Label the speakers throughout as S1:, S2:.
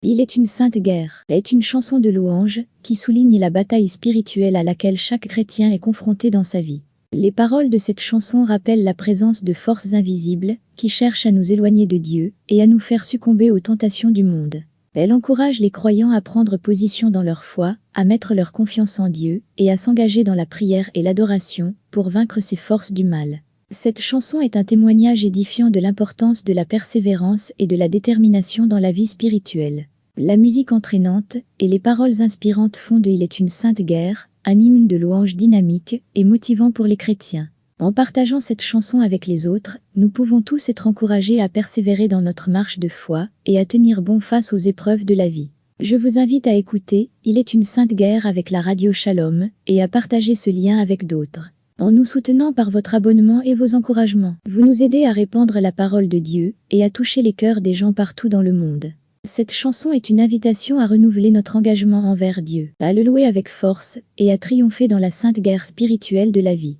S1: Il est une sainte guerre, est une chanson de louange qui souligne la bataille spirituelle à laquelle chaque chrétien est confronté dans sa vie. Les paroles de cette chanson rappellent la présence de forces invisibles qui cherchent à nous éloigner de Dieu et à nous faire succomber aux tentations du monde. Elle encourage les croyants à prendre position dans leur foi, à mettre leur confiance en Dieu et à s'engager dans la prière et l'adoration pour vaincre ces forces du mal. Cette chanson est un témoignage édifiant de l'importance de la persévérance et de la détermination dans la vie spirituelle. La musique entraînante et les paroles inspirantes font de Il est une sainte guerre, un hymne de louange dynamique et motivant pour les chrétiens. En partageant cette chanson avec les autres, nous pouvons tous être encouragés à persévérer dans notre marche de foi et à tenir bon face aux épreuves de la vie. Je vous invite à écouter Il est une sainte guerre avec la radio Shalom et à partager ce lien avec d'autres en nous soutenant par votre abonnement et vos encouragements. Vous nous aidez à répandre la parole de Dieu et à toucher les cœurs des gens partout dans le monde. Cette chanson est une invitation à renouveler notre engagement envers Dieu, à le louer avec force et à triompher dans la sainte guerre spirituelle de la vie.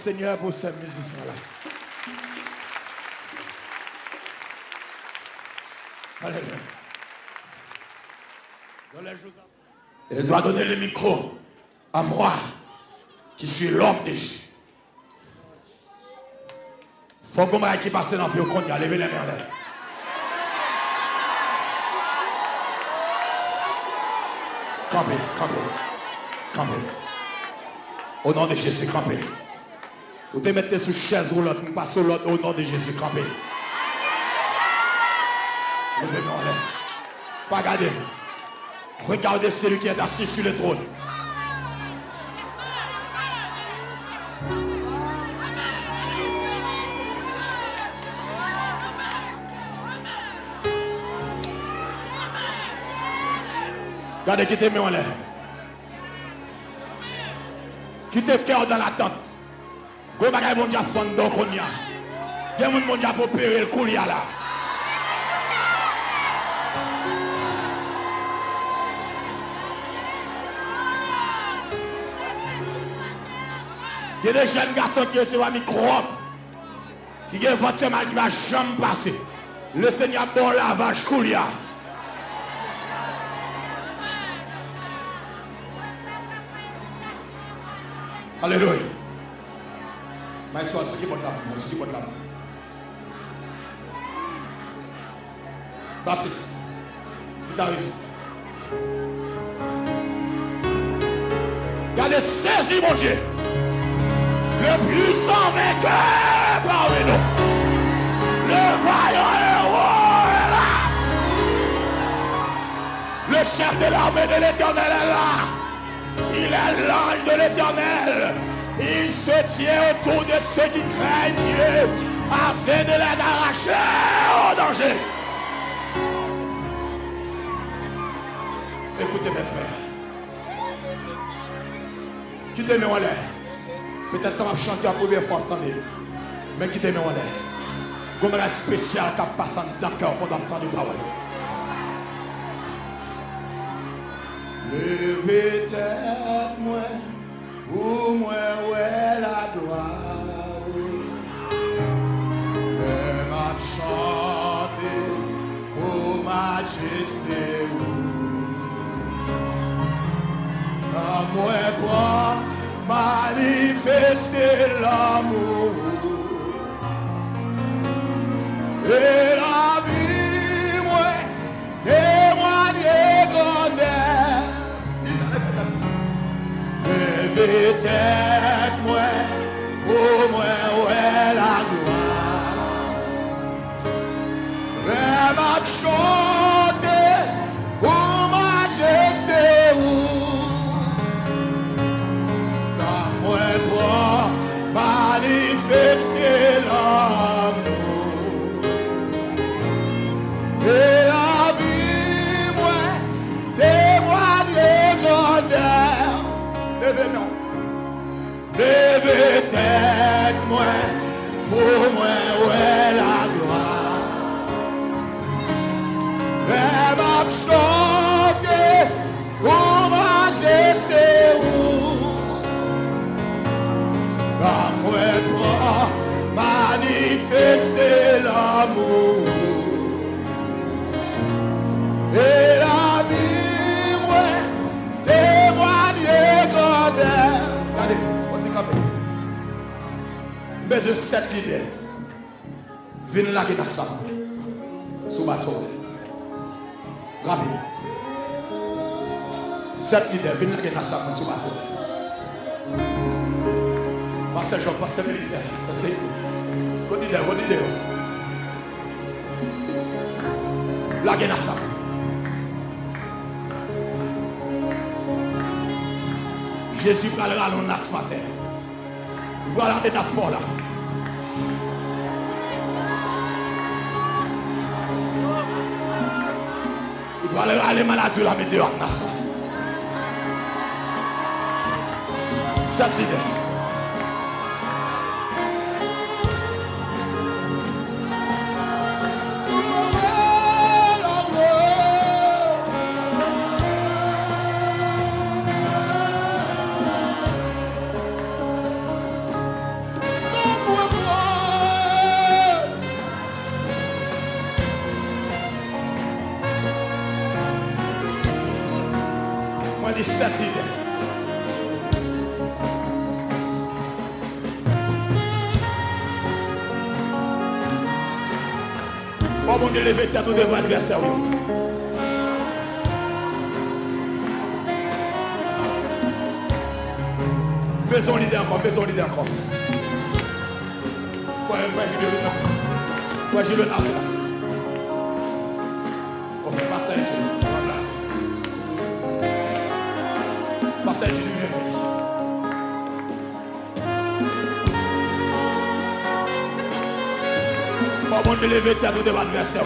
S2: Seigneur pour ces musiciens-là. Alléluia. Elle doit donner le micro à moi, qui suis l'homme de Dieu. Faut qu'on qui passe dans le feu, qu'on y a levé les mains. Campez, campez, campez. Au nom de Jésus, campez. Vous te mettez sous chaise roulante, nous passons l'autre au nom de Jésus, campez. Levez-moi en l'air. Pas. Regardez celui qui est assis sur le trône. Regardez qui te met en l'air. Qui te cœur dans l'attente. Go bagay bon dia fond do konya. Gen moun bon dia pour opérer le koulia là. Il y a des jeunes garçons qui reçoivent un microbe. Qui ont votre mal qui va jamais passer. Le Seigneur bon lavage koulia. Alléluia. My son, porte la main, ce qui porte la main. Bassiste, guitariste. Gardez saisi, mon Dieu. Le puissant vainqueur parmi nous. Le vaillant héros est là. Le chef de l'armée de l'éternel est là. Il est l'ange de l'éternel. Il se tient autour de ceux qui craignent Dieu afin de les arracher au danger. Écoutez mes frères. Qui te met en l'air? Peut-être ça va chanter la première fois, attendez. Mais qui te met en l'air? Comme la spéciale qui passe dans le cœur pendant entendre parole. Levez tête moi, au moins où est gloire Que m'a chanté, ô majesté À moins quoi manifester l'amour Et la vie Levez tête, moi, pour moi, ouais, la gloire. Levez tête, moi, pour moi, ouais, la gloire. Même chanter, pour majesté, dans moi, pour manifester l'amour. Et la vie, moi, témoigne grandeur. Regardez, Mais je sais l'idée. Viens là qui est sous bateau. Rapide. Sept leaders, venez la guerre pour ce bateau. Pasteur Jean, PasteurÉlysée, ça c'est. God leader, God leader. La guerre Jésus parlera dans nas matin. Il va aller dans ce là. Pal rale maladi la mi deyo ak nasa. Sat li dey. Lever tête devant l'adversaire. Besoin leader encore, besoin leader encore. Faut un frère Julien le Faut te lever tête devant l'adversaire.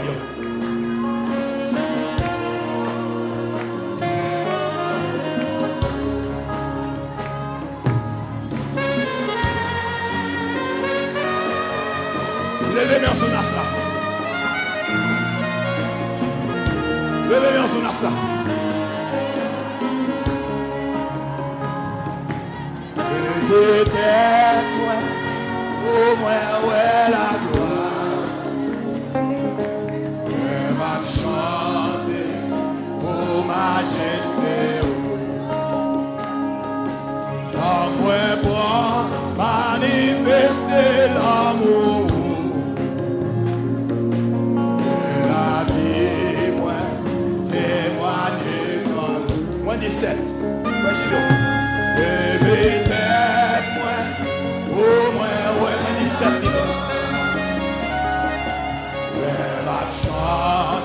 S2: 17 millions.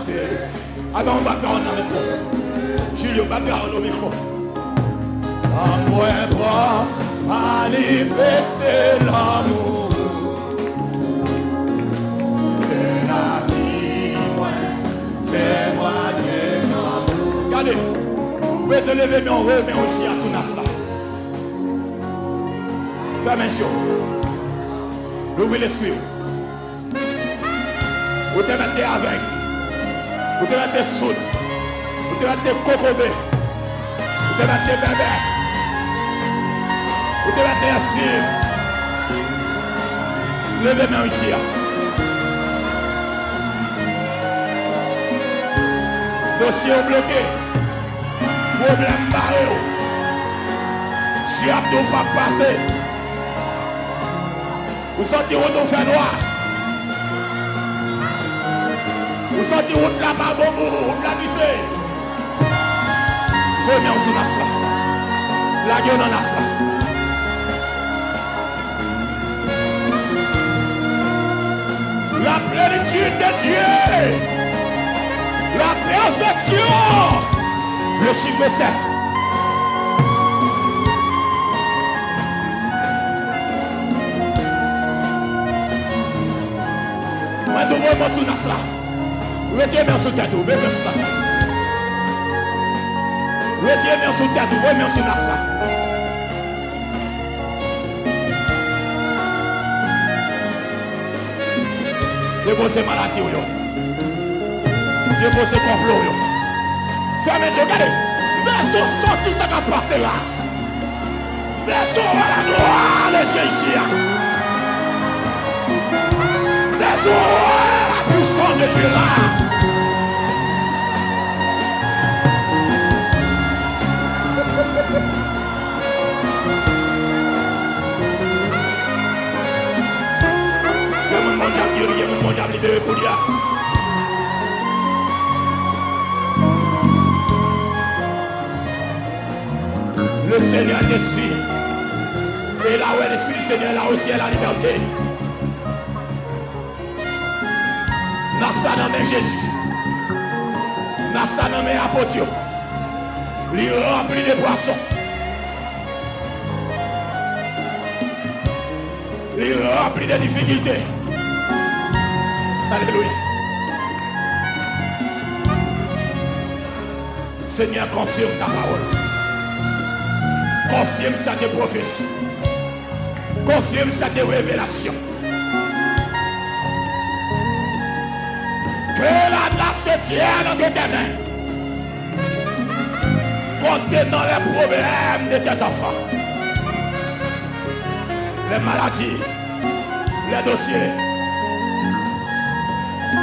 S2: Elle. Ah ben, on va dans le micro. Julio, va garder au micro. Moi, pour manifester l'amour. De la vie, moi, témoigner comme. Regardez, vous pouvez se lever, mais on remet aussi à son as là. Fermez les yeux. Ouvrez l'esprit. Vous te mettez avec. Vous te mettez soud. Vous te mettez cocobé. Vous te mettez bébé. Vous te mettez assis. Levez main ici. Dossier bloqué. Problème barré. Si Abdou pas passer. Vous sortez route au fer noir. Vous sortez route là-bas, bon bout, route là glissé. Faut bien sous nas là. La gueule en nas là. La plénitude de Dieu. La perfection. Le chiffre 7. Moi sous nas là. Retirez sous tête, sous tête. Retirez sous tête, sous là. Déposez maladie, yo. Déposez complot, yo. Fermez les yeux, regardez. Mais sont sortis, ça va passer là. Mais sont à la gloire de Jésus. Mais sont à la puissance le Seigneur est esprit. Et là où est l'esprit du Seigneur, là aussi est la liberté. sa Jésus. Nan sa nan men apotio. Li rempli de poisson. Li rempli de difficultés. Alléluia. Seigneur, confirme ta parole. Confirme sa tes prophéties. Confirme sa tes révélations. Que la nation tienne entre tes mains. Contenant les problèmes de tes enfants. Les maladies, les dossiers,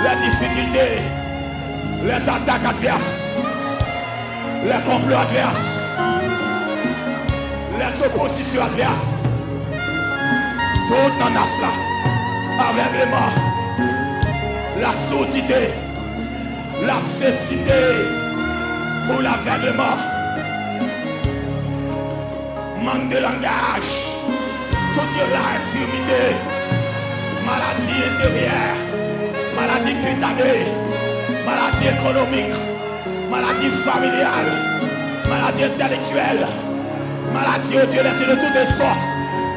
S2: les difficultés, les attaques adverses, les complots adverses, les oppositions adverses. Tout dans cela, aveuglement, la sourdité, la cécité pour l'aveuglement, manque de langage, toute la infirmité, maladie intérieure, maladie cutanée, maladie économique, maladie familiale, maladie intellectuelle, maladie oh Dieu laissé de toutes sortes.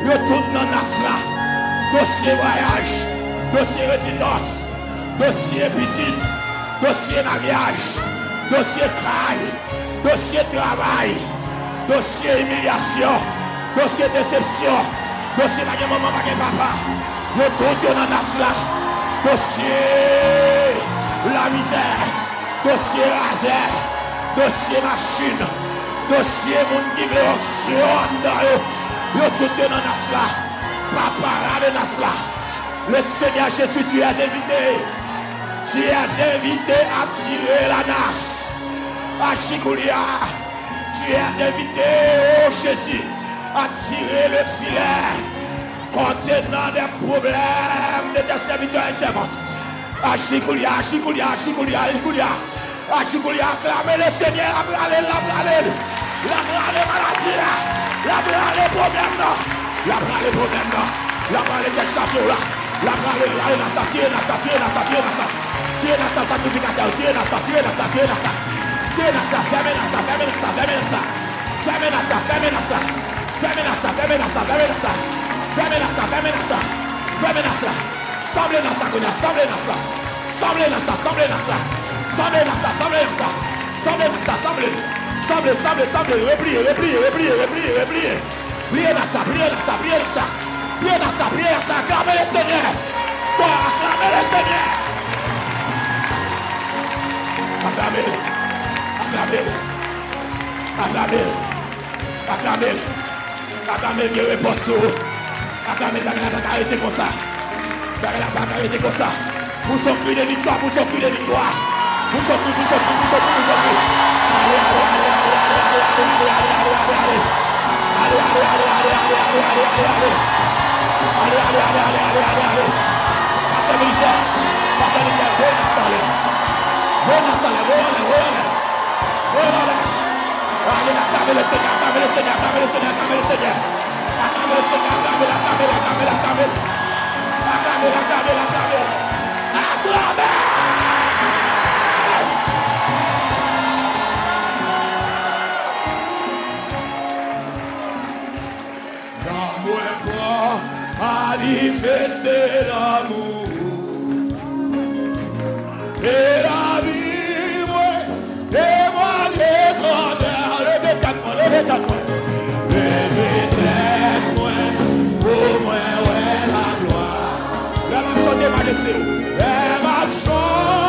S2: Yo tout dans cela. Dossier voyage, dossier résidence, dossier petite, dossier mariage, dossier travail, dossier travail, dossier humiliation, dossier déception, dossier pas maman, pas papa. Yo tout dans cela. Dossier la misère, dossier laser, dossier machine, dossier moun qui veut dans eux. Yo tout dans. Papa, dans cela. Le Seigneur Jésus, tu es invité. Si es evite atire la nas Achikoulia Tu es evite, oh Jésus Atire le filet. Kontenant des problèmes De tes serviteurs et servantes. Achikoulia, achikoulia, achikoulia, achikoulia Achikoulia, acclamez le Seigneur Abralel, abralel L'abralel maladie L'abralel problème non. L'abralel problème non. L'abralel tes charges non. L'abralel, l'abralel, l'abralel, l'abralel Tiye nan sa sakrifikatèw, tiye nan sa, tiye nan sa, tiye nan sa. Tiye nan sa, fèmè nan sa, fèmè nan sa, fèmè nan sa. Fèmè nan sa, fèmè nan sa. Fèmè nan sa, fèmè nan sa, fèmè nan sa. Fèmè nan sa, fèmè nan sa. Fèmè nan sa. Samble nan sa konya, samble nan sa. Samble nan sa, samble nan sa. Samble nan sa, samble nan sa. Samble nan sa, samble. Samble, samble, samble. Repliye, repliye, repliye, repliye, repliye. Pliye nan sa, pliye nan sa, pliye nan sa. Pliye nan sa, pliye nan sa. Aklame le Seigneur. Toi, aklame le Seigneur. Aklamel. Aklamel. Aklamel gen repos sou. Aklamel bagay la baka ete kon sa. Bagay la baka ete kon sa. Pou son kri de vitwa, pou son kri de vitwa. Pou son kri, pou son kri, pou son kri, pou son kri. Ale, ale, ale, ale, ale, ale, ale, ale, ale, ale, ale, ale. Ale, ale, ale, ale, ale, ale, ale, ale, ale. Ale, ale, ale, ale, ale, ale, ale. Pase milise. Pase milise. Go nan sale. Go nan sale. Go nan sale. Go nan sale. acclame le Seigneur, acclame le Seigneur, acclame le Seigneur, acclame le Seigneur. Acclame le Seigneur, acclame, acclame, acclame, acclame. Acclame, acclame, acclame. Acclame! L'amour est pour manifester l'amour. Et Odyssey. I've shown.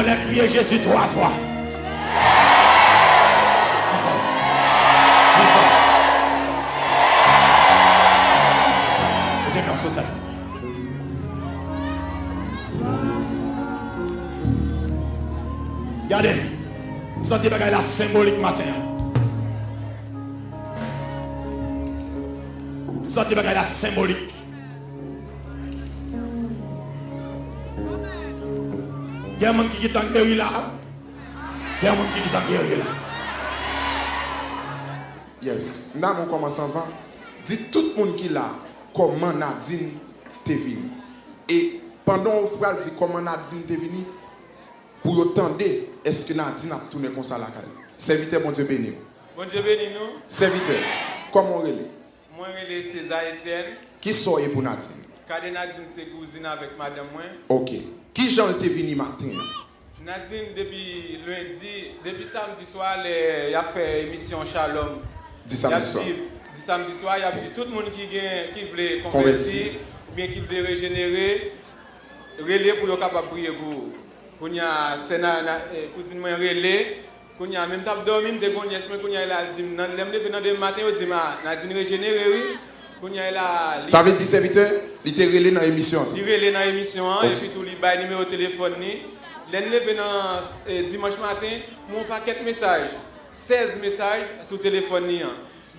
S2: on l'a crié Jésus trois fois. Regardez, vous sentez bagaille la symbolique matin. Vous sentez bagaille la symbolique. Gen moun ki gitan geri la? Gen moun ki gitan geri la?
S3: Yes, nan moun koman san va, di tout moun ki la, koman Nadine te vini. E pandan ou fral di koman Nadine te vini, pou yo tende, eske Nadine ap toune konsa lakay. Servite bon Dje
S4: beni ou. Bon Dje
S3: beni nou? Servite, koman
S4: rele? Mwen rele César Etienne.
S3: Ki soye pou Nadine?
S4: Kade Nadine se kouzine avèk madame mwen.
S3: Ok. Qui Jean t'est venu matin?
S4: Nadine, depuis lundi, depuis samedi soir, il a fait émission Shalom. A
S3: samedi soir.
S4: dit, dit samedi soir, il y a dit tout le monde qui, qui voulait
S3: Convertir.
S4: ou bien qui voulait régénérer, relais pour le capable de prier pour. Quand il y a Sénat, eh, cousine moi relais, quand il y a même temps dormi, mais quand il y a dit, dit, régénéré, oui.
S3: Ça veut dire, serviteur, il était relé dans l'émission.
S4: Il relève dans l'émission hein, et puis tout bail numéro de téléphone. L'année eh, dimanche matin, mon paquet de messages, 16 messages sur le téléphone hein.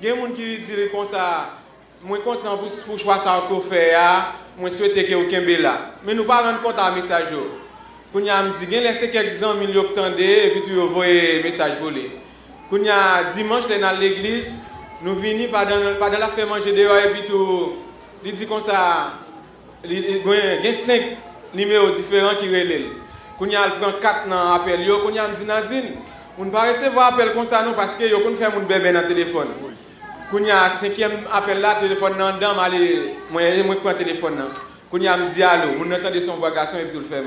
S4: Il y a des gens qui disent comme ça, moi content pour choix ah, moi souhaite que vous là. Mais nous pas rendre compte à message. Quand me dit quelques tendé et puis tu envoyer message volé. Quand dimanche dans l'église, nous venons pas dans, pas dans la faire manger dehors et puis tout. Il dit comme ça, il y a 5 numéros différents qui relèvent. Quand il prend 4 dans l'appel, quand il dit Nadine, on ne pas recevoir appel comme ça non parce que on fait mon bébé dans le téléphone. Quand il y a cinquième appel là, téléphone dans dedans, aller moi moi prend téléphone là. Quand il me dit allô, on entend son voix garçon et tout le fait.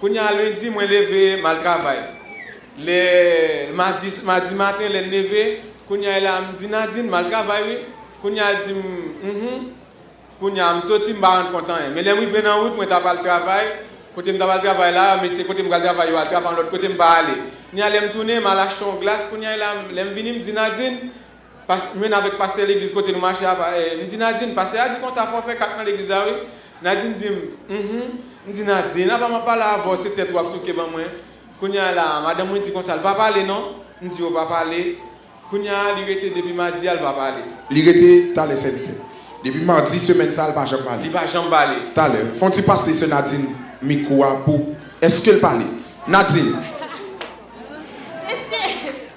S4: Quand il lundi, moi levé mal travail. Le mardi, mardi matin, le levé Kounya la m di Nadine, mal travay wè. Wi. Kounya al di m, mhm. Kounya m soti m ba rent kontan e. yè. Mè lè m wè wi nan wout mwen tapal travay. Kote m tapal travay la, mè se kote m gal travay yo al travay an lot kote m ba ale. Kounya lè m toune, m ala chon glas. Kounya la m vini m di Nadine. Mwen avèk pase l'egliz kote nou mache ap. E, m di Nadine, pase a di kon sa fò fè kak nan l'egliz a wi. wè. Nadine di m, mhm. M di Nadine, apan m pa la avò se tèt wap souke ban mwen. Kounya la, madame mwen di kon sa l pa pale non. M di yo pa pale. Kounya, il était depuis mardi, elle va parler.
S3: Il était dans les serviteurs. Depuis mardi, semaine, ça, il va jamais parler.
S4: Il va jamais parler.
S3: À l'heure, font-ils passer ce Nadine Mikoua pour. Est-ce qu'elle parle Nadine,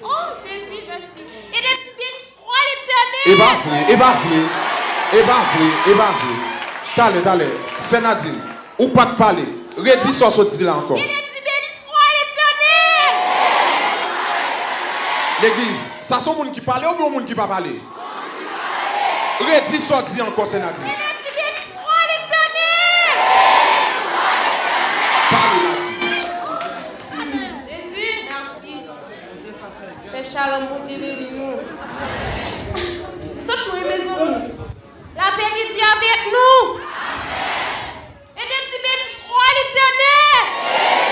S5: Oh Jésus, merci. Et des petits crois l'éternel.
S3: et bah vrai, et bah vrai, et bah vrai, et bah tout à l'heure, c'est Nadine. Ou pas de parler. Redis ça, sorti là encore.
S5: Et des petits bénis, je crois l'éternel.
S3: L'église, ça sont gens qui parlent ou bien gens qui pas Redis ça, dit encore, c'est. Parle, Nadine.
S5: Jésus, merci. Père Shalom, mon Dieu, bénis-nous. Saute-nous, mes amis. La paix de Dieu avec nous. Et des petits je crois l'éternel.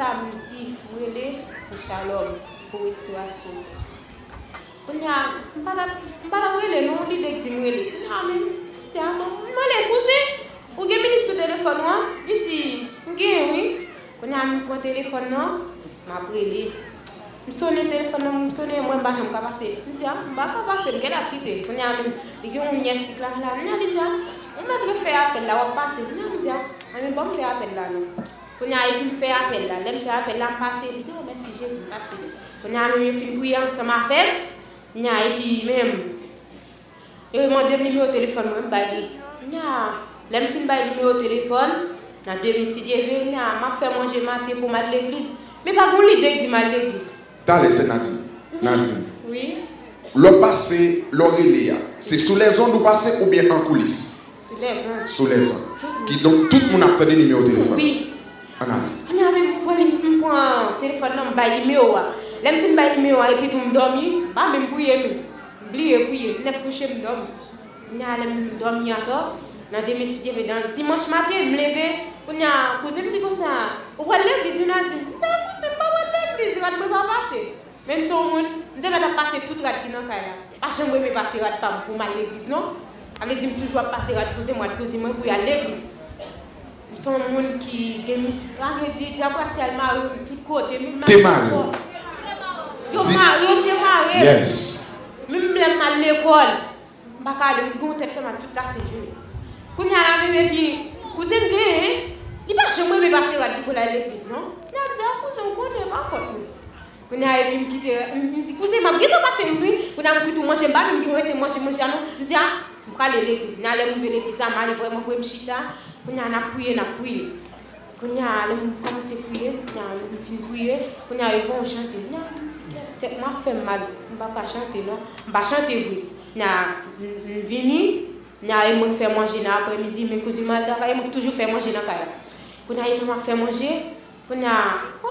S5: sa mou di pou ele pou chalom, pou restwasyon. Mwen ya, mpa la mwele nou, li dek di mwele. Mwen men, ti an ton, mwen le kouse, ou gen meni sou telefon wan, li di, mwen gen wè. Mwen ya mwen kon telefon nan, mwen aprele. Mwen sonne telefon nan, mwen sonne mwen bache mwen kapase. Mwen di an, mwen baka kapase, mwen gen apite. Mwen ya mwen, li gen mwen nyesik la, mwen ya mwen di an, mwen mwen fè apel la wap pase. Mwen ya mwen di an, mwen mwen bon fè apel la nou. On a eu fait appel là, on fait appel là, on passe. Je dis, oh, merci Jésus, merci. On a fait prier ensemble à faire. On a et puis même, m'a donné numéro de téléphone, moi, je On a, je fin par numéro de téléphone. Dans 2006, je m'a fait manger matin pour mal l'église. Mais pas qu'on l'idée de mal l'église.
S6: T'as laissé Nadine. Nadine.
S5: Oui.
S6: Le passé, l'Aurélia, c'est sous les ondes ou passé ou bien en coulisses?
S5: Sous les ondes.
S6: Sous les ondes. Qui donc tout le monde a le numéro de téléphone.
S5: Oui. Aname. Aname, mwen mwen telefon nan mbayi me owa. Lem fin mbayi me owa epi tou mdomi, ba mwen mbouye mi. Mbliye mbouye, mnek kouche mdomi. Mwen alem mdomi ato, nan deme sudye ve dan. Dimanche maten mleve, mwen ya kouze mdi kousa. Walev di zina di, sa kouze mba walev di zina, mwen mba pase. Mwen mson moun, mwen deme ta pase tout rad ki nan kaya. Ache mwen me pase rad pa mwen pou mal l'eglis, non? Ame di m toujwa pase rad kouze mwa kouze mwen pou ya l'eglis. son moun ki gen mousi. An mwen di, diya kwa si al marou tout
S6: kote. Te marou.
S5: Yo marou, te marou.
S6: Yes.
S5: Mwen mwen man l'ekol. Baka ale, mwen goun te fèman tout la sejou. Koun yal ame mwen pi, kouzen di, li pa chè mwen mwen basi wad di pou la l'eklis, non? Mwen ap di, a kouzen konen, pa kote mwen. Koun yal eme mwen kite, mwen si kouzen, mwen ap geto basi mwen, koun ap koutou manje mba, mwen ki mwen te manje manje anon. Mwen di, a, mwen ka l'eklis, nan lè mwen l'eklis, a man, mwen mwen mwen mwen mwen chita. Y a commencé à prier, on a fini de prier, quand il y a eu un chanter. Tête m'a fait mal, vais pas chanter, non? Vais chanter, oui. On a venu. Nya moi faire manger dans l'après-midi, mes cousines m'a toujours fait manger dans la Quand on a fait manger, quand a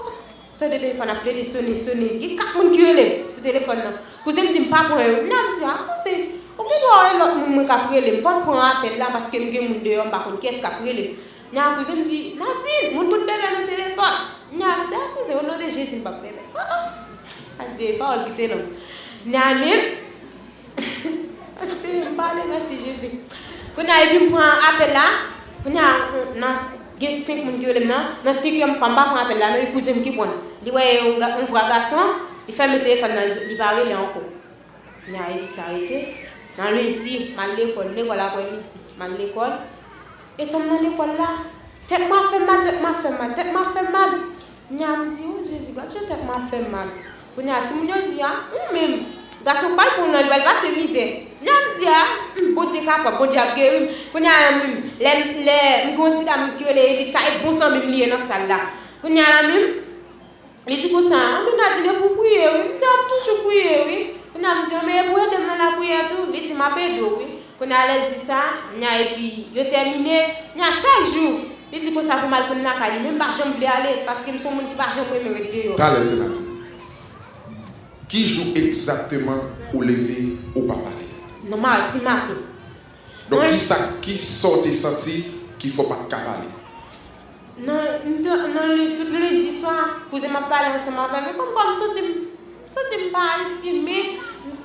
S5: T'as des téléphones appelés, des sonner, sonner. Il y a quatre personnes qui ont ce téléphone là. Cousin me dit pas pour eux. Non, je dis ah, Ou mwen do an lot moun mwen kaprele, mwen fon pran apel la paske mwen gen moun deyon bakon kes kaprele. Nyan akouze mwen di, Nadine, moun tout bebe nou telefon. Nyan mwen di, akouze, ou nou de jesim pa bebe. Oh oh, ah, an ah. di, e pa ol gite nan. Nyan mwen, an di, mwen pale mersi jesim. Pou nan epi mwen pran apel la, pou nan gen 5 moun ki yo lem nan, nan si ki yo mwen pran ba pran apel la, nan yon kouze mwen ki pon. Li wè, mwen vwa gason, li fè mwen telefon nan, li pare le anko. Nyan epi sa rete. Nan lundi, man l'ekol, l'ekol apre midi, man l'ekol. Eton nan l'ekol e la, tek ma fe mal, tek ma fe mal, tek ma fe mal. Nya mdi, ou oh, jezi, gwa chou tek ma fe mal. Pou nya ti moun yo di ya, ah, ou mèm, mm, gasou pal pou nan lwel va se mize. Nya mdi ya, ah, mbodje mm, kapap, mbodje ap gerim. Pou nya mèm, le, le, mgonti da mkire le elita, e bonsan mèm liye nan sal la. Pou nya mèm, li di konsan, ah, mwen a di le pou kouye, mwen di ap toujou kouye, mwen. Mwen a mwen diyo, mwen e pou yon dem nan la pou yon tou, beti mwen pe do wè. Kon a lè di sa, mwen a epi, yo termine, mwen a chak jou. Li di kon sa pou mal kon nan kadi, men mba jen ble ale, paske mson moun ki pa jen pou emere
S6: de yo. Kale senati, ki jou exactement ou leve ou pa pale?
S5: Non ma,
S6: di mate. Don ki sa, ki sote santi ki fò pa kapale?
S5: Non, non, non, tout le di swa, pou ze ma pale, mse ma pale, men kon kon sote mou. Sote mpa iski, me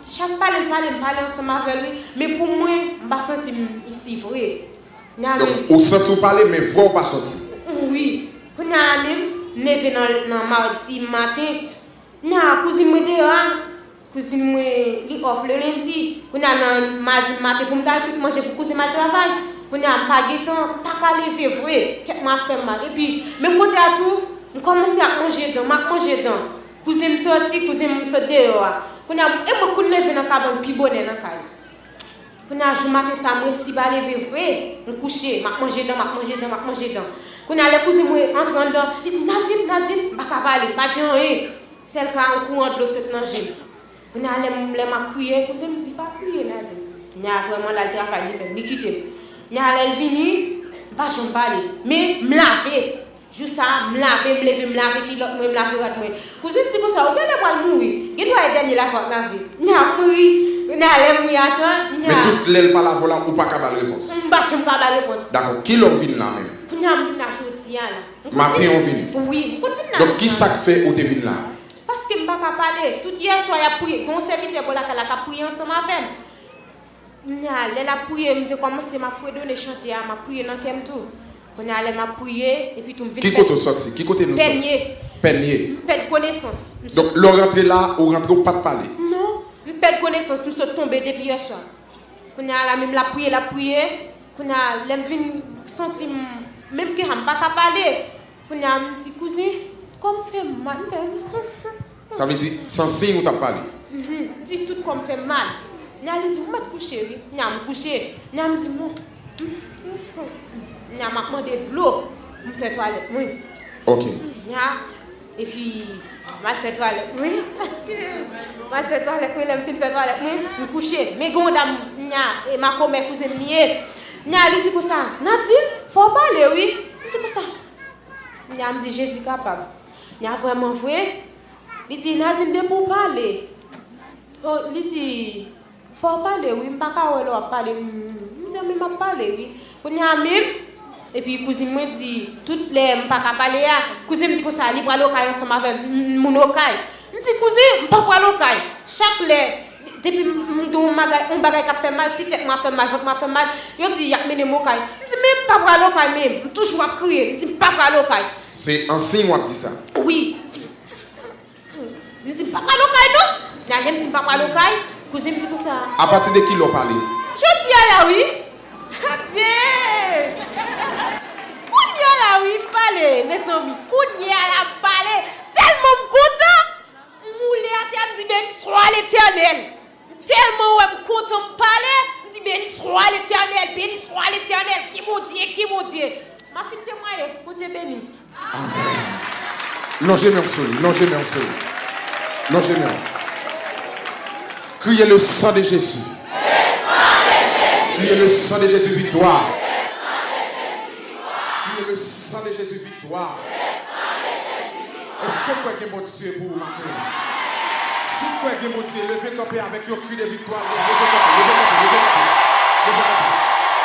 S5: chak pale pale pale ansan ma veli, me pou mwen mba santi misi vre. Ou
S6: santi ou pale, me vre ou pa santi?
S5: Oui. Pou nan alim, me ve nan mardi maten, nan kouzin mwen de an, kouzin mwen li of le lenzi, pou nan nan mardi maten pou mda kout manje pou kouzin ma travay, pou nan pa getan, tak ale ve vre, tek ma fem ma repi. Me kote atou, m komanse ak manje dan, mak manje dan. Kouze m soti, kouze m sote yo a. Kouna, e mwen koun leve nan kaban pi bonen nan kay. Kouna, jou maten sa mwen si ba leve vre, m kouche, mak manje dan, mak manje dan, mak manje dan. Kouna, le kouze mwen entran dan, li di navim, navim, baka bale, pati an e. Sel ka an kou an do sot nan jen. Kouna, le m le ma kouye, kouze m di pa kouye nan jen. Nya, vreman la di akay, li kite. Nya, le vini, vajon bale, me m lave. Jou sa, m lave, m leve, m lave, ki lot mwen, m lave rat mwen. Kouzin ti pou sa, ou gen le wal moui. Gen do a denye la fwa m lave. Nya moui, nya le moui aton, nya...
S6: Men tout lèl pa la vola ou pa kabal repons.
S5: M bache m kabal repons. Dako,
S6: ki lò vin la men? Pou
S5: nya m la chouti ya la.
S6: Maten ou vin?
S5: Oui, pou vin
S6: la. Donk ki sak fe ou te
S5: vin la? Paske m baka pale, tout ye chwa ya pouye, gonsevite bola ka la ka pouye ansama fem. Nya, lè la pouye, m te komanse ma fwe do ne chante ya, ma pouye nan kem tou. On allait m'a prié et puis tout me
S6: Qui côté sorti? Qui côté nous sorti?
S5: Peigner,
S6: Peigner.
S5: perdre connaissance.
S6: Donc l'on rentre là ou rentre ou pas de parler.
S5: Non, je perds connaissance, je suis tombé depuis hier soir. On a la même la prié, la prié. On a l'aime sentir même que je ne pas parler. On a un petit cousin comme fait mal.
S6: Ça veut dire sans signe ou t'as parlé.
S5: Mhm. Dit tout comme fait mal. Nya li dit, vous m'êtes couché, oui. Nya me couché. Nya me dit, non. Nya m'a demandé de l'eau pour faire toilette. Oui.
S6: OK.
S5: et puis m'a fait toilette. Oui. M'a fait toilette, oui, elle hmm, me fait toilette. Oui, me coucher. Mais gondam nya et ma commère cousine lié. Nya elle dit pour ça. Nadine, faut parler, oui. C'est pour ça. Nya me dit Jésus capable. Nya vraiment vrai. Il dit Nadine de pour parler. Oh, il dit faut parler, oui, m'pa ka wè lò parler. M'di m'a parler, oui. Pour nya même et puis cousine me dit, toutes les, je ne peux pas parler, cousine me dit que ça, il va aller ensemble avec mon local. Je dis, cousine, je ne peux pas aller local. Chaque les, depuis on bagay qui fait mal, si tête m'a fait mal, m'a fait mal, je dis, il y a mené mon local. Je dis, mais pas pour local, même, toujours à crier, je dis, pas pour local.
S6: C'est en signe ou dit ça
S5: Oui. Je dis, pas pour local, non? Je dis, pas pour local. Cousine me dit que ça.
S6: À partir de qui l'on parlé
S5: Je dis à la oui. Dieu. Kounya la oui, parler, mes amis. Kounya la l'éternel, béni soit l'éternel. Qui mon Dieu, qui mon Dieu. Ma fille témoigne, mon Dieu béni.
S6: Longez même sol, longez même sol. Longez même. Criez le sang de Jésus. Criez le sang de Jésus victoire. Criez le sang de Jésus victoire. Est-ce que vous avez mon Dieu pour vous matin? Si vous avez mon Dieu, levez camper avec un cri de victoire. Levez camper, levez camper, levez camper.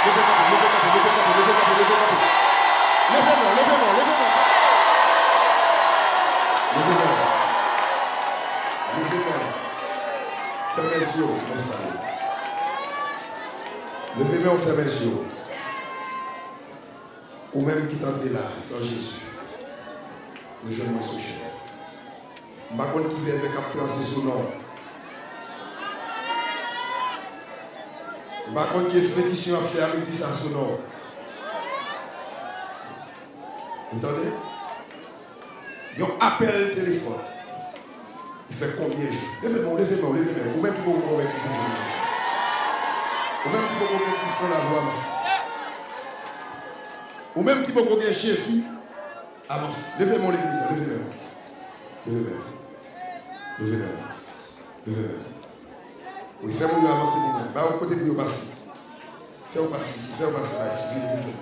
S6: Levez camper, levez camper, levez camper, levez camper, levez camper, levez camper. Levez-moi, levez-moi, levez-moi. Levez-moi. Levez-moi. Fermez les yeux, mon salut. Levez-moi, fermez les yeux. Ou même qui t'entre là, sans Jésus. Le jeune. Je ne sais pas qui vient avec un tracé sous nom. Pas qui est pétition à faire, dit ça sous nom. Vous entendez? Il y a un appel téléphone. Il fait combien? De jours Levez-moi, levez-moi, levez-moi. Ou même qui vous convertir Ou même qui Christ dans la voie Ou même qui convertir Jésus, avance. Levez-moi l'église, levez-moi. Levez-moi. Oui, faites-moi avancer pour moi. Bah, au côté de vous passer. Faites-vous passer ici, faites-vous passer ici.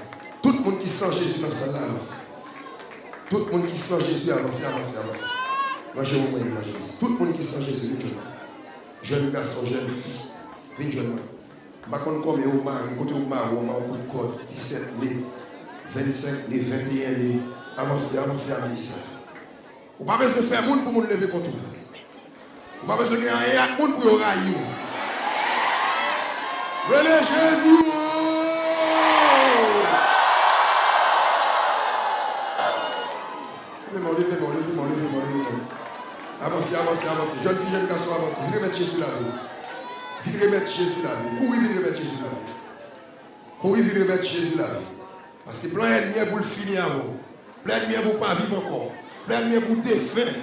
S6: Tout le monde qui sent Jésus dans sa avance. Tout le monde qui sent Jésus avance, avance, avance. Moi, vous évangéliste. Tout le monde qui sent Jésus, jeune. Jeune garçon, jeune fille, viens jeune. Je Bakon kome ou mari, kote ou mari, ou mari kote kote, 17 ne, 25 ne, 21 ne, avanse, avanse, amiti sa. Ou pa bezwe fè moun pou moun leve kontou. Ou pa bezwe gen a yat moun pou yo rayi ou. Rele Jezi ou! Leve moun, leve moun, leve moun, leve moun, leve moun. Avanse, avanse, avanse. Joun fi, joun kaso, avanse. Vremen Jezi la ou. Venez remettre Jésus là. Courez, venez remettre Jésus là. Courez, venez remettre Jésus là. Parce que plein de pour le finir avant. Plein de pour pas vivre encore. Plein de pour défaire.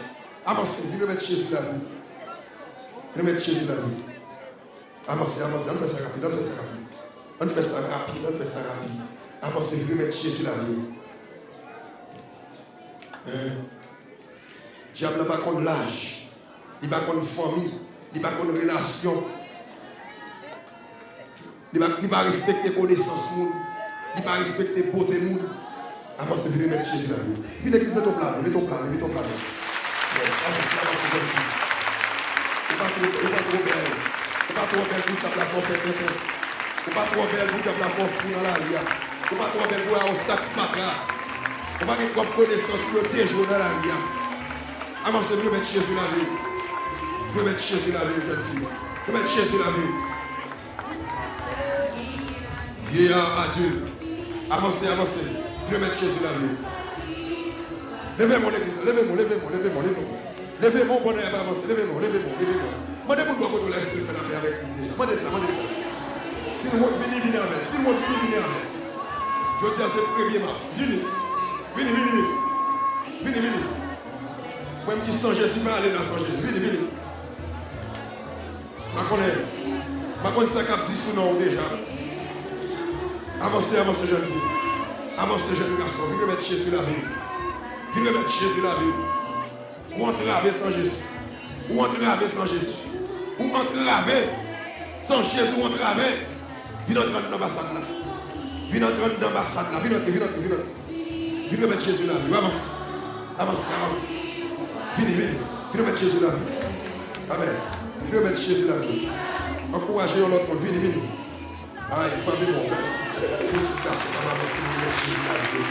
S6: Avancez, venez remettre Jésus là. Venez remettre Jésus là. Avancez, avancez. On fait ça rapide, on fait ça rapide. On fait ça rapide, on fait ça rapide. Avancez, venez remettre Jésus là. Hein? Diable n'a pas contre l'âge, il n'a pas contre famille, il n'a pas contre relation. Li pa respekte konesans moun. Li pa respekte bote moun. Avanse vile met Jésus la yo. Vile kis met ton plan, met ton plan, met ton plan. Yes, avanse, avanse gen fi. Ou pa tro bel, ou pa tro bel pou kap la fon fè tètè. Ou pa tro bel pou kap la fon fou nan la liya. Ou pa tro bel pou a ou sak sak la. Ou pa gen kwa konesans pou yo dejou nan la liya. Avanse vile met Jésus la yo. Vile met Jésus la yo, jen si. Vile met Jésus la yo. Vieillard adulte. Avancez, avancez. Vous mettre Jésus la vie. Levez-moi l'église, levez-moi, levez-moi, levez-moi, levez-moi. Levez-moi, bon air, avancez, levez-moi, levez-moi, levez-moi. Mandez-moi de quoi l'esprit fait la paix avec Christ. Mandez ça, mandez ça. Si nous venez, venez avec. Si nous venez, venez avec. Je dis à ce 1er mars. Venez. Venez, venez, venez. Venez, venez. Moi, qui sans Jésus, je vais aller dans sans Jésus. Venez, venez. Je connais. Je connais ça qui dit sous nous déjà. Avancez, avancez, jeune fille. Avancez, jeune garçon. Venez mettre Jésus la vie. Venez mettre Jésus la vie. Ou entraver sans Jésus. Ou entraver sans Jésus. Ou entraver sans Jésus, ou entraver. Viens entrer dans l'ambassade là. Viens entrer dans l'ambassade là. Viens entrer, viens entrer, viens entrer. Viens mettre Jésus la vie. Avancez. Avancez, avancez. Venez, venez. Viens mettre Jésus la vie. Amen. Viens mettre Jésus la vie. Encouragez l'autre monde. Venez, venez. Ah, il faut aller bon. Petit garçon, on va avancer, vous mettre Jésus la vie.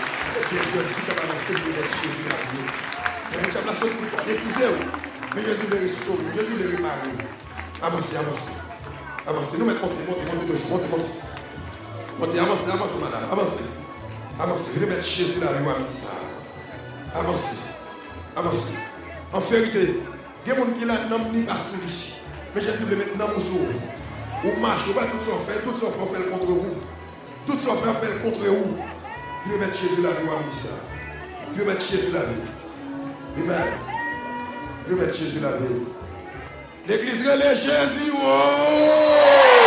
S6: Bien jeune fille, on va avancer, vous mettre Jésus la vie. Et tu as la sauce pour t'épuiser. Mais Jésus veut restaurer, Jésus veut réparer. Avancez, avancez. Avancez. Nous mettons, montez, montez, montez toujours. Montez, montez. Montez, avancez, avancez, madame. Avancez. Avancez. Venez mettre Jésus là, lui, à midi ça. Avancez. Avancez. En vérité, il y a des gens qui n'ont ni pas riche. Mais Jésus veut mettre dans mon sou. Ou marche, ou pas tout ça fait, tout ça fait contre vous. Tout ça fait contre vous. Venez mettre Jésus là, lui, à midi ça? Venez mettre Jésus là, lui. Amen. Vais mettre Jésus la vie? L'église relève Jésus. Oh!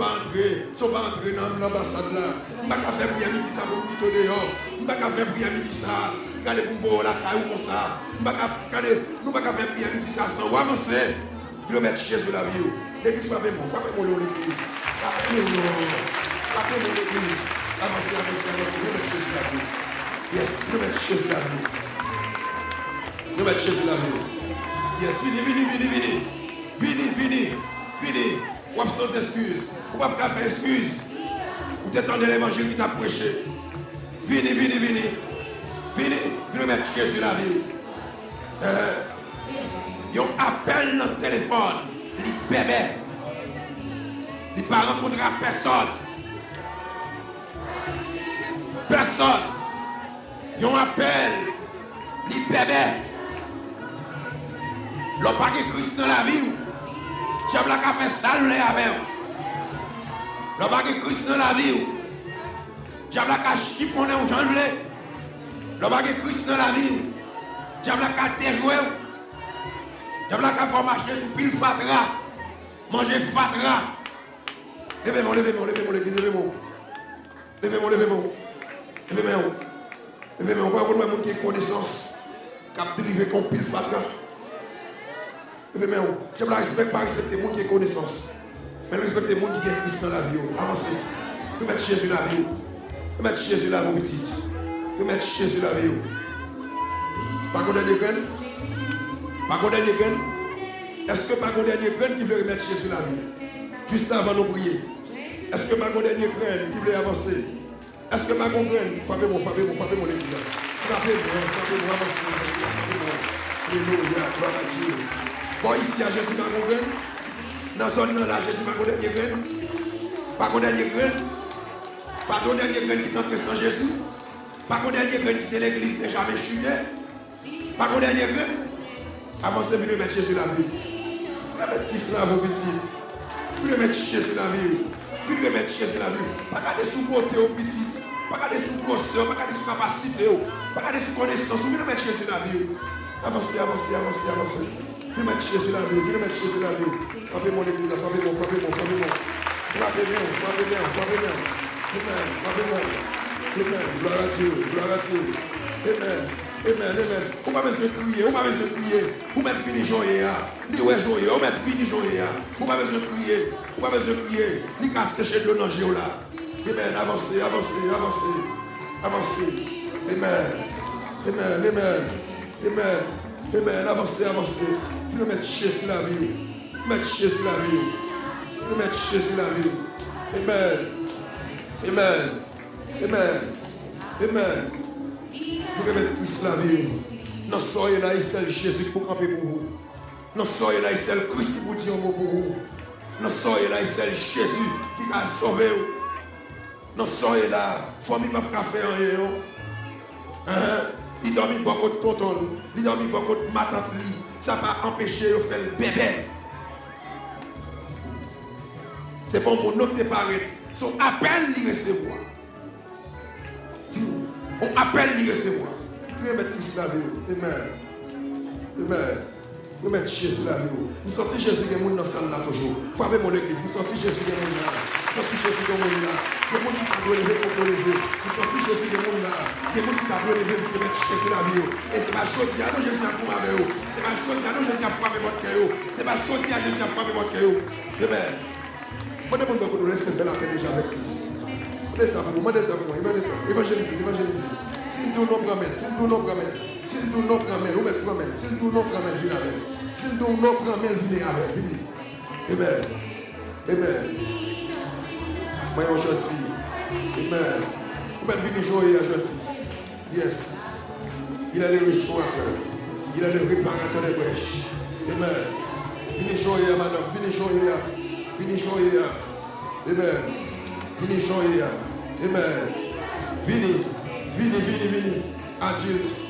S6: Sont pas entrer, sont pas entrer dans l'ambassade là. Je ne vais pas faire prière midi ça pour me quitter dehors. Je ne vais pas faire prière midi ça. Regardez pour voir la caille comme ça. Je ne vais pas faire prière midi ça sans avancer. Vais mettre Jésus la vie. L'église, frappez-moi, frappez-moi l'église. Frappez-moi, frappez-moi l'église. Avancez, avancez, avancez. Nous mettons Jésus la vie. Yes, nous mettons Jésus la vie. Nous mettons Jésus la vie. Yes, vini, vini, vini, vini. Vini, vini, vini. Ou sans excuse. Ou pas faire excuse. Ou t'étendre l'évangile qui t'a prêché. Vini, vini, vini. Vini, vini mettre Jésus la vie. Euh, ils ont appel dans le téléphone il bébé. Il ne rencontrer personne. Personne. Il un appel. Il bébé. Le pas de Christ dans la vie. J'aime la café sale avec Le pas de Christ dans la vie. J'aime la café chiffonner au j'en Le pas de Christ dans la vie. La café déjouer. J'aime la café marcher sur pile fatra. Manger fatra. Levez-moi, levez-moi, levez-moi, levez-moi. Levez-moi, levez-moi. Levez-moi. Levez-moi. On va voir monde qui a connaissance. Qui a dérivé comme pile fatra. Levez-moi. J'aime la respect, pas respecter monde qui a connaissance. Mais respecter le monde qui a Christ dans la vie. Avancez. Vous mettre Jésus dans la vie. Vous mettre Jésus dans la vie, petite. Vous mettre Jésus dans la vie. Pas qu'on des graines. Pas qu'on dernier grain Est-ce que pas qu'on dernier grain qui veut remettre Jésus la vie? Juste avant de prier. Est-ce que pas qu'on dernier grain qui veut avancer? Est-ce que pas qu'on grain Frappez-moi, frappez-moi, frappez-moi l'église. Frappez-moi, frappez-moi, avancez, avancez, frappez-moi. Alléluia, gloire à Dieu. Bon, ici, à Jésus pas qu'on grain Dans zone là, Jésus pas qu'on dernier grain Pas qu'on dernier grain Pas qu'on dernier grain qui t'entre sans Jésus Pas qu'on dernier grain qui était l'église déjà jamais chuté Pas qu'on dernier grain Avancez, venez mettre Jésus la vie. Venez mettre Christ là, vos petits. Venez mettre Jésus la vie. Venez mettre Jésus la vie. Pas garder sous côté aux petites. Pas garder sous grosseur. Pas garder sous capacité. Pas garder sous connaissance. Venez mettre Jésus la vie. Avancez, avancez, avancez, avancez. Venez mettre Jésus la vie. Venez mettre Jésus la. Frappez mon église. Frappez moi, frappez moi, frappez moi. Frappez bien, frappez bien, frappez bien. Amen. Frappez moi. Amen. Gloire à Dieu. Gloire à Dieu. Amen. Amen, amen. Ou pas besoin de crier, ou pas besoin de crier. Ou mettre fini joyer. Ni ouais joyer, ou mettre fini joyer. Ou pas besoin de crier, ou pas besoin de crier. Ni qu'à sécher de l'eau dans là. Amen, avancez, avancez, avancez. Avancez. Amen. Amen. Amen. Amen. Amen. Avancez, avancez. Fini met ches la vi yo. Met ches la vi yo. Fini met ches la vi yo. Amen. Amen. Amen. Amen. Fini met pwis la vi yo. Nan soye la yi sel jesu pou kapi pou ou. Nan soye la yi sel kris ki pou ti yon pou ou. Nan soye la yi sel jesu ki ka sove ou. Nan soye la fomi pap kafe an ye yo. An an. Li dormi bokot tonton, li dormi bokot matantli, Ça va empêcher de faire le bébé. C'est pour mon autre paraître. Son appel lui recevoir. On appelle lui recevoir. Tu veux mettre Christ vie. Amen. Amen. Vous mettre Jésus vie. Vous sentez Jésus qui est dans la salle là toujours. Frappez mon église. Vous sentez Jésus qui est là. Vous sentez Jésus qui est là. Il y a des gens qui t'a lever pour lever. Vous sentez Jésus qui est là. Il y a des gens qui t'a lever pour mettre Jésus vie. Et c'est pas chose à nous Jésus à pour avec vous. C'est pas chose à nous Jésus à frapper votre cœur. C'est pas chose à Jésus à frapper votre cœur. Amen. Moi, je de laisser faire la paix déjà avec Christ. Ça pour demandez ça pour moi. Évangélisez, évangélisez. Si nous nous promène, si nous nous. Si nous nous promène, ou mettre promène. Si nous nous promène, venez avec. Si nous nous promène, venez avec. Venez. Amen. Amen. Moi, fille. Amen. Vous pouvez venir jouer fille. Yes. Il est le restaurateur. Il est le réparateur des brèches. Amen. Venez jouer, madame. Venez jouer. Venez jouer. Amen. Venez jouer. Amen. Venez. Venez, venez, venez. Adulte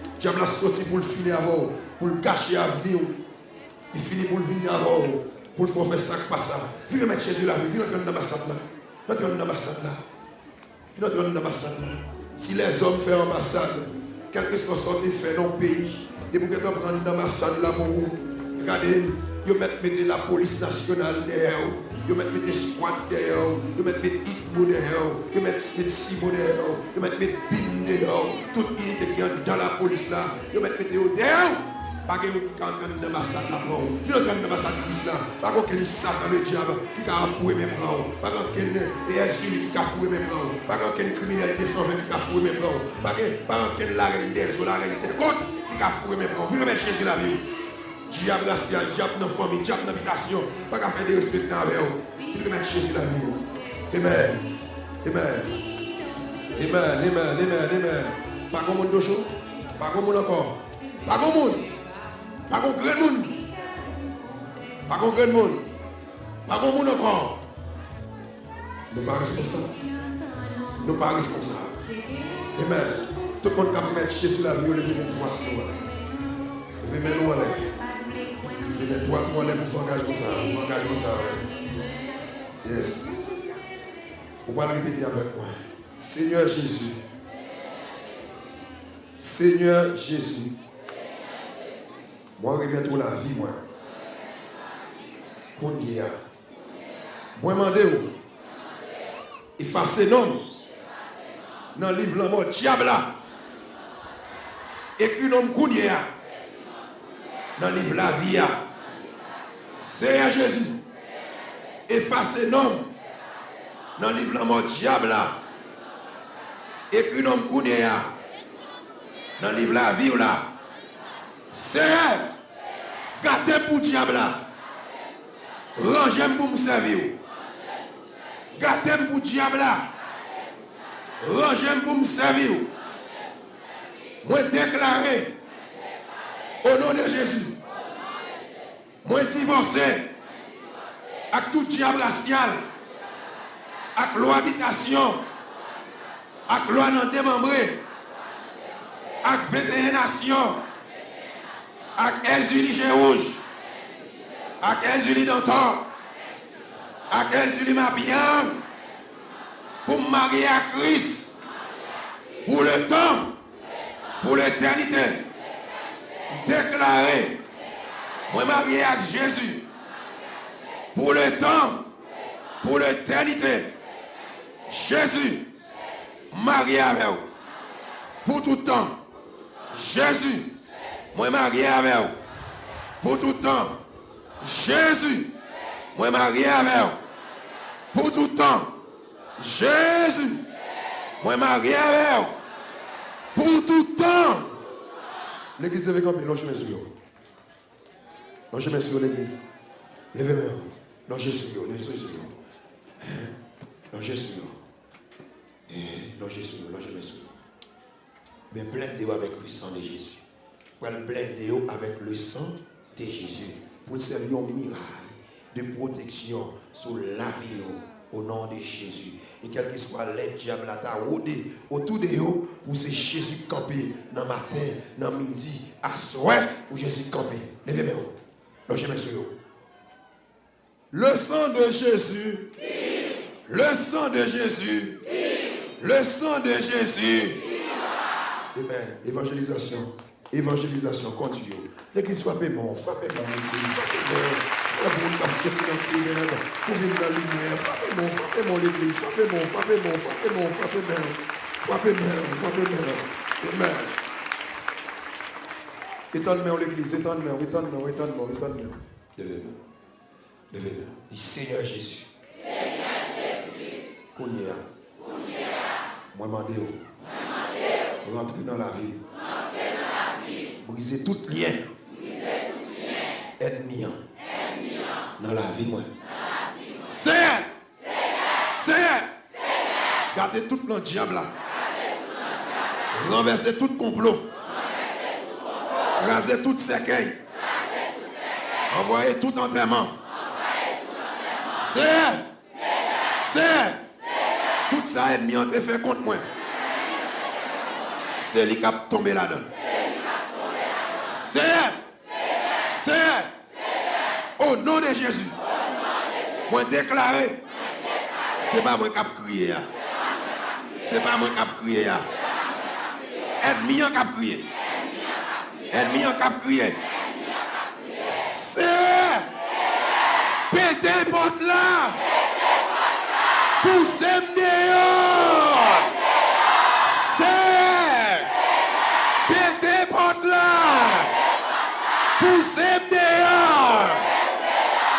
S6: Diable a sorti pour le finir avant, pour le cacher à venir. Il finit pour le venir avant, pour le faire ça, pas ça. Viens mettre Jésus là, viens entrer dans l'ambassade là. Entrer dans l'ambassade là. Viens entrer dans l'ambassade là. Si les hommes font ambassade, quelque chose sorte fait dans le pays, et pour quelqu'un prendre l'ambassade là pour vous, regardez, ils mettent la police nationale derrière. Ils mettent des squats derrière, ils mettent des hitmo derrière, ils mettent des simo derrière, ils mettent des bim derrière, toute unité qui est dans la police là, ils mettent des derrière. Pas que qui est en train de l'ambassade là pour Qui est en train de Christ là. Pas qu'un Satan le diable qui a foué mes plans. Pas qu'un Jésus qui a foué mes plans. Pas qu'un criminel désormais qui a foué mes plans. Pas qu'un la reine des eaux, la reine des côtes qui a foué mes plans. Venez mettre Jésus la vie. Diable racial, diable dans la famille, diable dans l'habitation. Pas qu'à faire des respects avec vous. Il remettre Jésus la vie. Amen. Amen. Amen. Amen. Amen. Amen. Pas comme monde chaud. Pas comme monde encore. Pas comme monde. Pas comme grand monde. Pas comme grand monde. Pas comme monde encore. Nous pas responsables. Nous pas responsables. Amen. Tout le monde qui a mettre Jésus la vie, levez les trois. Lettres pour faire engagement ça. Engagement ça. Yes. Vous pouvez répéter avec moi. Seigneur Jésus. Seigneur Jésus. Moi, reviens pour la vie, moi. Qu'on y a. Moi, demandez-vous. Effacez nom. Dans le livre, la mort, diable là. Écrit nom qu'on y a. Dans le livre, la vie. Seigneur Jésus, effacez nom dans le livre de mort diable là. Écrit nom dans le livre la vie là. Seigneur, gâtez pour diable là. Rangez pour me servir. Gâtez pour diable là. Rangez pour me servir. Moi déclarer au nom de Jésus Mwen divorse, ak tout diab rasyal, ak lo habitasyon, ak lo anan demembre, ak 21 nasyon, ak elzuli jeouj, ak elzuli dantan, ak elzuli mapyan, pou m'mari ak Kris, pou le tan, pou l'eternite, deklare, moi marié à Jésus, pour le temps, pour l'éternité, Jésus, marié avec vous, pour tout temps, Jésus, moi marié avec vous, pour tout temps, Jésus, moi marié avec vous, pour tout temps, Jésus, moi marié avec vous, pour tout temps. L'église un logez mes Logez mes sur l'église. Levez-moi. Logez sur logez sur Logez sur Logez sur logez mes sur Mais blindez-vous avec le sang de Jésus. Blindez-vous avec le sang de Jésus. Pour servir un miracle de protection sur la vie au nom de Jésus. Et quel que soit l'aide, diable à rôdé autour de vous, pour c'est Jésus camper dans matin, dans midi, à soir, pour Jésus camper. Levez-moi. Le sang de Jésus. Le sang de Jésus. Le sang de Jésus. Amen. Évangélisation. Évangélisation continue. L'église frappez bon, frappez bon, l'église, frappez bon. La monde qui a fait dans le ténèbre, pour dans la lumière. Frappez bon, frappez bon l'église, frappez bon, frappez bon, frappez bon, frappez bon. Frappez bon, frappez bon. Amen. Étonne-moi l'église, étonne-moi, étonne-moi, étonne-moi, étonne-moi. Levez-moi. Levez-moi. Dis Seigneur Jésus.
S7: Seigneur Jésus.
S6: Kounia. Moi.
S7: Moi, mandé.
S6: Rentrer dans la vie. Briser tout lien. Ennemi. Dans la vie, moi. Seigneur.
S7: Seigneur.
S6: Gardez tout le diable là. Renversez tout complot.
S7: Renversez tout complot.
S6: Crasez tout cercueil.
S7: Crasez tout cercueil.
S6: Envoyez tout enterrement. Seigneur.
S7: Seigneur.
S6: Tout ça ennemi ont été fait contre moi. C'est lui qui a tombé là-dedans.
S7: C'est.
S6: Seigneur. Au nom de Jésus. Moi déclaré. C'est pas moi qui a crié. hein. C'est pas moi qui a crié. hein. Ennemi qui a crié. Ennemi qui a crié. C'est. Pétez porte là. Poussez-moi dehors. C'est. Pétez porte là. Poussez-moi dehors.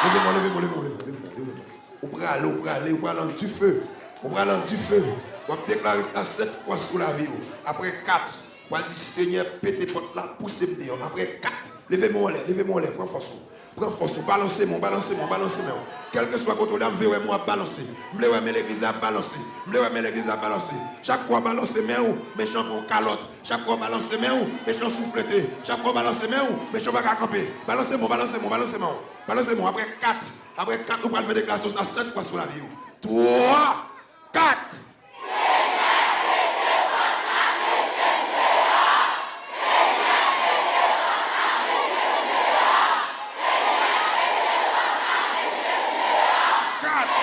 S6: Levez-moi, levez-moi, levez-moi, levez-moi, levez-moi, levez-moi. On peut aller, on peut aller, on peut aller du feu. On peut aller du feu. On va déclarer ça sept fois sous la vie. Après quatre, va dire Seigneur, pétez porte là, poussez-moi dehors. Après quatre, levez-moi en l'air, levez-moi en l'air, prends force. Prends force, balancez-moi, balancez-moi, balancez-moi. Quel que soit contre là, je veux moi balancer. Je veux mais l'église à balancer. Je veux mais l'église à balancer. Chaque fois balancer mes ou, méchant pour calotte. Chaque fois balancer mes ou, méchant souffleté. Chaque fois balancer mes ou, méchant pas camper. Balancez-moi, balancez-moi, balancez-moi. Balancez-moi. Après 4, après 4, vous pouvez faire déclaration ça 7 fois sur la vie. 3, 4. Quatre.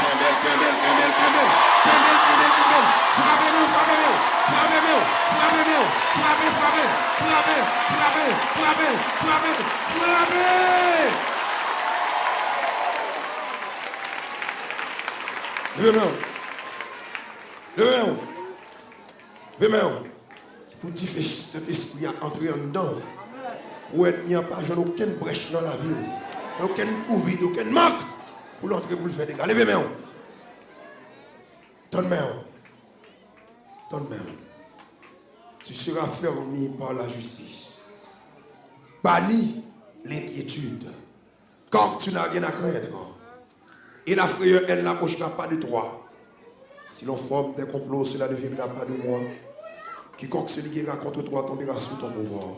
S6: Kembel, kembel, kembel, kembel. Kembel, kembel, kembel. Frappez-nous, frappez-nous. Frappez-nous, frappez-nous. Frappez, frappez, frappez, frappez, frappez, frappez, frappez. Levez-moi. Levez-moi. Levez-moi. C'est pour dire que cet esprit a entré en dedans. Il n'y a aucune brèche dans la vie. Aucune couvide, aucun manque pour l'entrer pour le faire des gars. Levez-moi. Donne-moi. Donne-moi. Tu seras fermé par la justice. Banni l'inquiétude. Quand tu n'as rien à craindre. Et la frayeur, elle n'approchera pas de toi. Si l'on forme des complots, cela ne viendra pas de moi. Quiconque se liguera contre toi tombera sous ton pouvoir.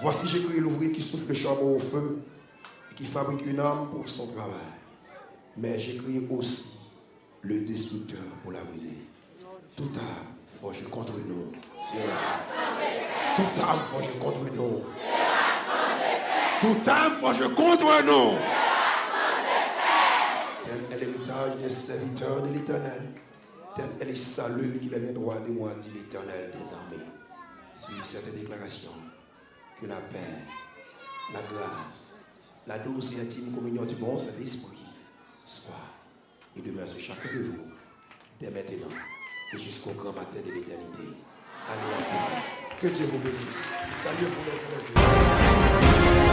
S6: Voici, j'ai créé l'ouvrier qui souffle le charbon au feu et qui fabrique une arme pour son travail. Mais j'ai créé aussi le destructeur pour la briser. Tout arme forgé contre nous Toute âme forgée contre nous. Toute âme forgée contre nous. Tel est l'héritage des serviteurs de l'éternel. Tel est le salut qui les droit de moi, dit l'éternel des armées. Cette déclaration, que la paix, la grâce, la douce et intime communion du bon Saint-Esprit soit et demeure sur chacun de vous, dès maintenant et jusqu'au grand matin de l'éternité. Allez en paix. Que Dieu vous bénisse. Salut vous les